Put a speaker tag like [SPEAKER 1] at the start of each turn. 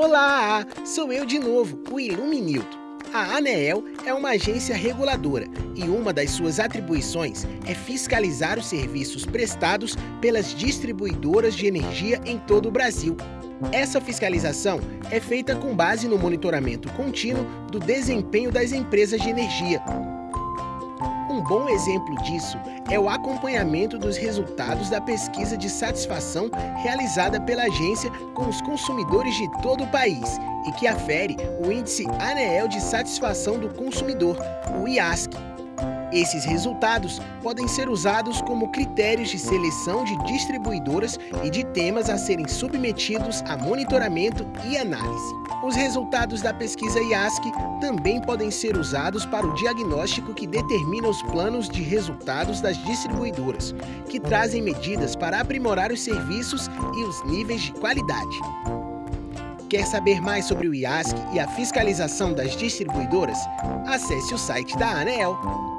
[SPEAKER 1] Olá, sou eu de novo, o Iluminilton. A ANEEL é uma agência reguladora e uma das suas atribuições é fiscalizar os serviços prestados pelas distribuidoras de energia em todo o Brasil. Essa fiscalização é feita com base no monitoramento contínuo do desempenho das empresas de energia, um bom exemplo disso é o acompanhamento dos resultados da pesquisa de satisfação realizada pela agência com os consumidores de todo o país e que afere o Índice ANEEL de Satisfação do Consumidor, o IASC. Esses resultados podem ser usados como critérios de seleção de distribuidoras e de temas a serem submetidos a monitoramento e análise. Os resultados da pesquisa IASC também podem ser usados para o diagnóstico que determina os planos de resultados das distribuidoras, que trazem medidas para aprimorar os serviços e os níveis de qualidade. Quer saber mais sobre o IASC e a fiscalização das distribuidoras? Acesse o site da ANEEL